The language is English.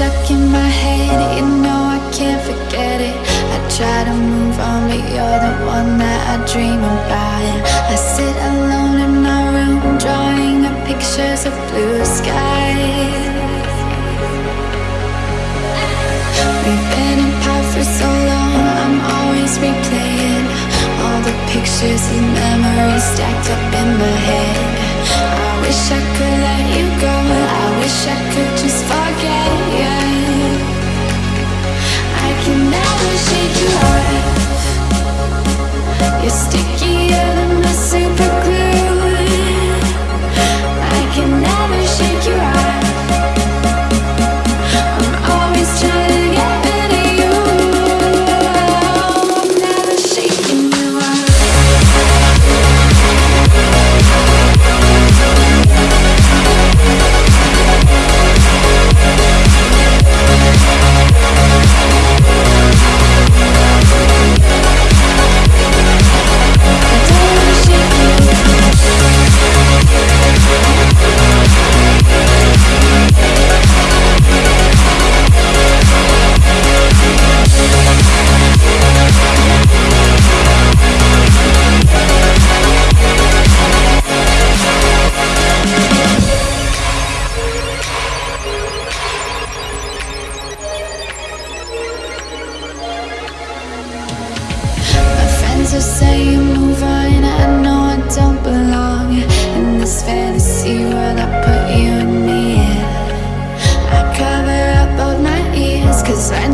stuck in my head, you know I can't forget it. I try to move on, but you're the one that I dream about. I sit alone in my room, drawing up pictures of blue skies. We've been apart for so long, I'm always replaying All the pictures and memories stacked up in my head. I wish I could things say, you move on, I know I don't belong. In this fantasy world I put you and me. In I cover up both my ears Cause I